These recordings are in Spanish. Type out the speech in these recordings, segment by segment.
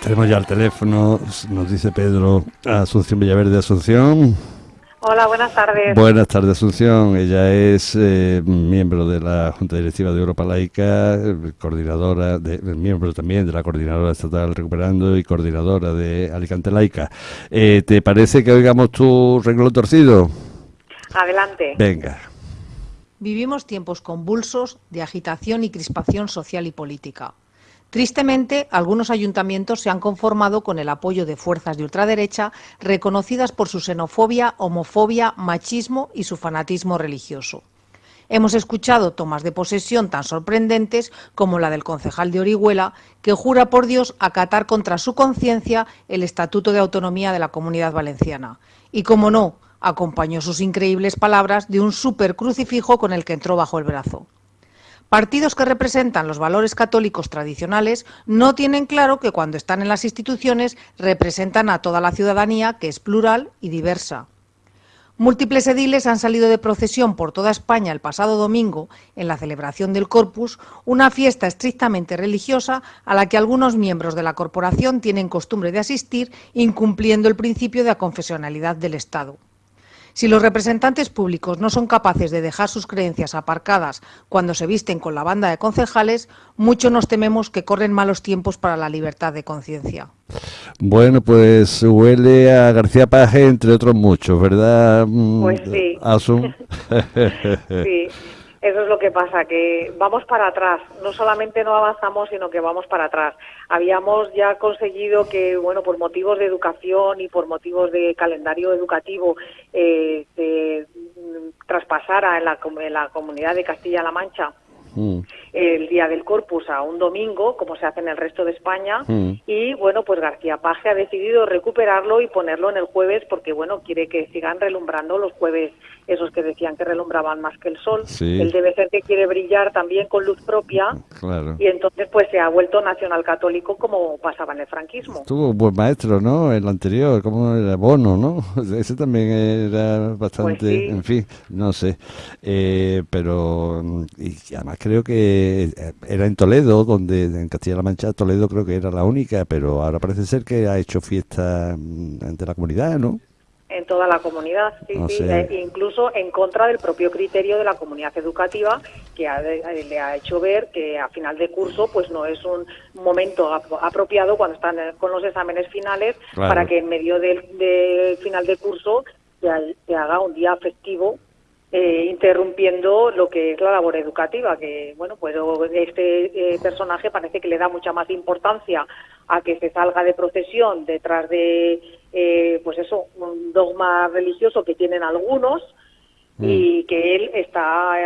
Tenemos ya el teléfono, nos dice Pedro Asunción Villaverde Asunción. Hola, buenas tardes. Buenas tardes, Asunción. Ella es eh, miembro de la Junta Directiva de Europa Laica, coordinadora, de, miembro también de la Coordinadora Estatal Recuperando y coordinadora de Alicante Laica. Eh, ¿Te parece que oigamos tu renglón torcido? Adelante. Venga. Vivimos tiempos convulsos de agitación y crispación social y política. Tristemente, algunos ayuntamientos se han conformado con el apoyo de fuerzas de ultraderecha reconocidas por su xenofobia, homofobia, machismo y su fanatismo religioso. Hemos escuchado tomas de posesión tan sorprendentes como la del concejal de Orihuela, que jura por Dios acatar contra su conciencia el Estatuto de Autonomía de la Comunidad Valenciana. Y, como no, acompañó sus increíbles palabras de un super crucifijo con el que entró bajo el brazo. Partidos que representan los valores católicos tradicionales no tienen claro que cuando están en las instituciones representan a toda la ciudadanía, que es plural y diversa. Múltiples ediles han salido de procesión por toda España el pasado domingo en la celebración del Corpus, una fiesta estrictamente religiosa a la que algunos miembros de la corporación tienen costumbre de asistir, incumpliendo el principio de aconfesionalidad del Estado. Si los representantes públicos no son capaces de dejar sus creencias aparcadas cuando se visten con la banda de concejales, mucho nos tememos que corren malos tiempos para la libertad de conciencia. Bueno, pues huele a García Paje, entre otros muchos, ¿verdad? Pues sí. sí. Eso es lo que pasa, que vamos para atrás. No solamente no avanzamos, sino que vamos para atrás. Habíamos ya conseguido que, bueno, por motivos de educación y por motivos de calendario educativo, eh, se traspasara en la, en la comunidad de Castilla-La Mancha Mm. el día del Corpus a un domingo, como se hace en el resto de España, mm. Y bueno, pues García Paje ha decidido recuperarlo y ponerlo en el jueves porque bueno, quiere que sigan relumbrando los jueves esos que decían que relumbraban más que el sol. Él debe ser que quiere brillar también con luz propia y entonces pues se ha vuelto nacional católico como pasaba en el franquismo. Tuvo un buen maestro, ¿no? El anterior, como era Bono, ¿no? Ese también era bastante, pues en fin, no sé, eh, pero y además creo que era en Toledo, donde en Castilla-La Mancha, Toledo creo que era la única, pero ahora parece ser que ha hecho fiesta mm, ante la comunidad, ¿no? En toda la comunidad, sí, sí, e incluso en contra del propio criterio de la comunidad educativa que eh, le ha hecho ver que a final de curso pues no es un momento apropiado cuando están eh, con los exámenes finales para que en medio del, final de curso se haga un día festivo eh, interrumpiendo lo que es la labor educativa, que bueno, pues este eh, personaje parece que le da mucha más importancia a que se salga de procesión detrás de, eh, pues eso, un dogma religioso que tienen algunos mm. y que él está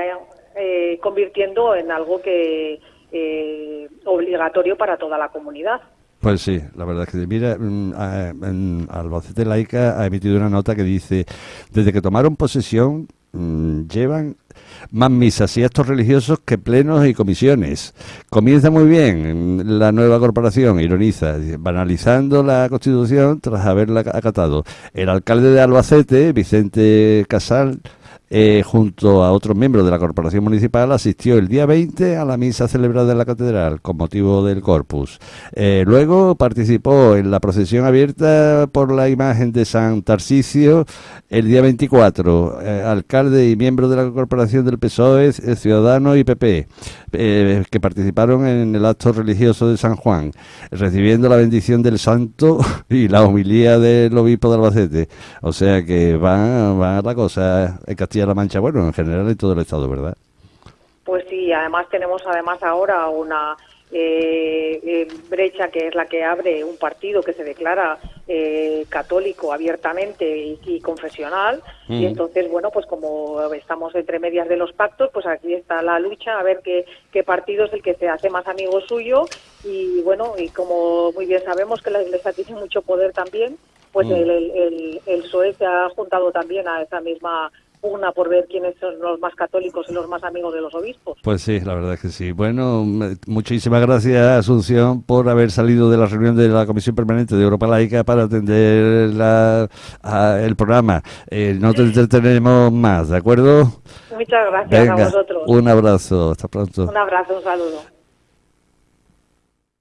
convirtiendo en algo que obligatorio para toda la comunidad. Pues sí, la verdad es que mira, mm, Albacete Laica ha emitido una nota que dice, desde que tomaron posesión llevan más misas y actos religiosos que plenos y comisiones. Comienza muy bien la nueva corporación, ironiza, banalizando la Constitución tras haberla acatado. El alcalde de Albacete, Vicente Casal, eh, junto a otros miembros de la Corporación Municipal, asistió el día 20 a la misa celebrada en la Catedral con motivo del Corpus. Eh, luego participó en la procesión abierta por la imagen de San Tarsicio el día 24, eh, alcalde y miembro de la Corporación del PSOE, Ciudadano y PP, que participaron en el acto religioso de San Juan, recibiendo la bendición del santo y la homilía del obispo de Albacete. O sea que va, va la cosa en la Mancha, bueno, en general en todo el Estado, ¿verdad? Pues sí, además tenemos además ahora una eh, eh, brecha que es la que abre un partido que se declara eh, católico abiertamente y, confesional y mm. entonces bueno pues como estamos entre medias de los pactos pues aquí está la lucha a ver qué, qué partido es el que se hace más amigo suyo y bueno y como muy bien sabemos que la Iglesia tiene mucho poder también pues mm. el, el, el PSOE se ha juntado también a esa misma una por ver quiénes son los más católicos y los más amigos de los obispos. Pues sí, la verdad es que sí. Bueno, muchísimas gracias Asunción por haber salido de la reunión de la Comisión Permanente de Europa Laica para atender el programa. Eh, no te entretenemos más, ¿de acuerdo? Muchas gracias a vosotros. Un abrazo, hasta pronto. Un abrazo, un saludo.